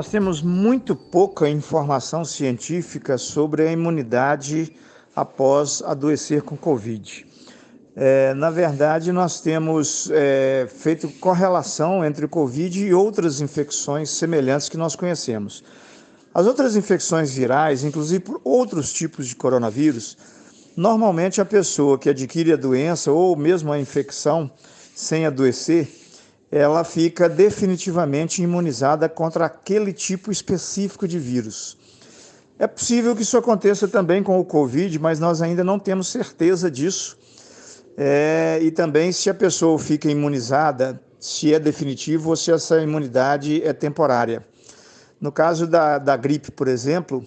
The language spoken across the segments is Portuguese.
Nós temos muito pouca informação científica sobre a imunidade após adoecer com Covid. É, na verdade, nós temos é, feito correlação entre Covid e outras infecções semelhantes que nós conhecemos. As outras infecções virais, inclusive por outros tipos de coronavírus, normalmente a pessoa que adquire a doença ou mesmo a infecção sem adoecer, ela fica definitivamente imunizada contra aquele tipo específico de vírus. É possível que isso aconteça também com o Covid, mas nós ainda não temos certeza disso. É, e também se a pessoa fica imunizada, se é definitivo ou se essa imunidade é temporária. No caso da, da gripe, por exemplo,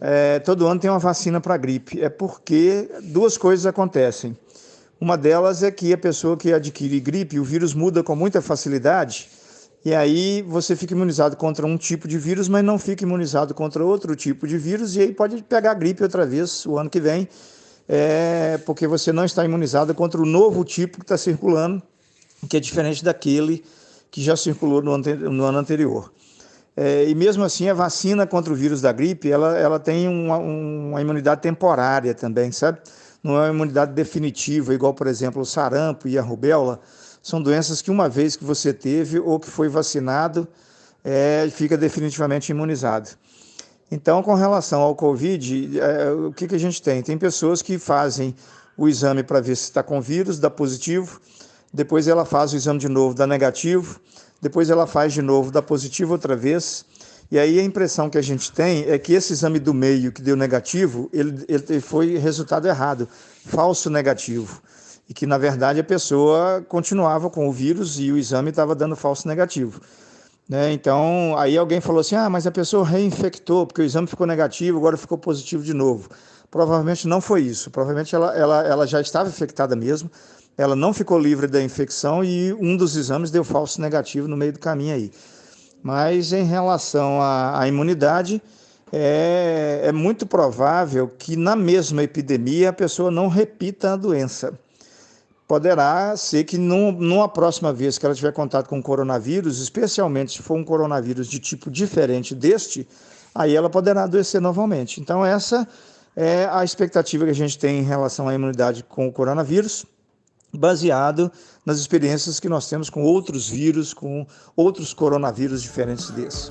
é, todo ano tem uma vacina para gripe. É porque duas coisas acontecem. Uma delas é que a pessoa que adquire gripe, o vírus muda com muita facilidade, e aí você fica imunizado contra um tipo de vírus, mas não fica imunizado contra outro tipo de vírus, e aí pode pegar gripe outra vez o ano que vem, é, porque você não está imunizado contra o novo tipo que está circulando, que é diferente daquele que já circulou no, no ano anterior. É, e mesmo assim, a vacina contra o vírus da gripe, ela, ela tem uma, uma imunidade temporária também, sabe? Não é uma imunidade definitiva, igual, por exemplo, o sarampo e a rubéola, são doenças que uma vez que você teve ou que foi vacinado, é, fica definitivamente imunizado. Então, com relação ao Covid, é, o que, que a gente tem? Tem pessoas que fazem o exame para ver se está com vírus, dá positivo, depois ela faz o exame de novo, dá negativo, depois ela faz de novo, dá positivo outra vez, e aí a impressão que a gente tem é que esse exame do meio que deu negativo, ele, ele foi resultado errado, falso negativo. E que, na verdade, a pessoa continuava com o vírus e o exame estava dando falso negativo. Né? Então, aí alguém falou assim: ah, mas a pessoa reinfectou, porque o exame ficou negativo, agora ficou positivo de novo. Provavelmente não foi isso. Provavelmente ela, ela, ela já estava infectada mesmo, ela não ficou livre da infecção e um dos exames deu falso negativo no meio do caminho aí. Mas em relação à, à imunidade, é, é, muito provável que na mesma epidemia a pessoa não repita a doença. Poderá ser que num, numa próxima vez que ela tiver contato com coronavírus, especialmente se for um coronavírus de tipo diferente deste, aí ela poderá adoecer novamente. Então, essa é a expectativa que a gente tem em relação à imunidade com o coronavírus baseado nas experiências que nós temos com outros vírus, com outros coronavírus diferentes desse.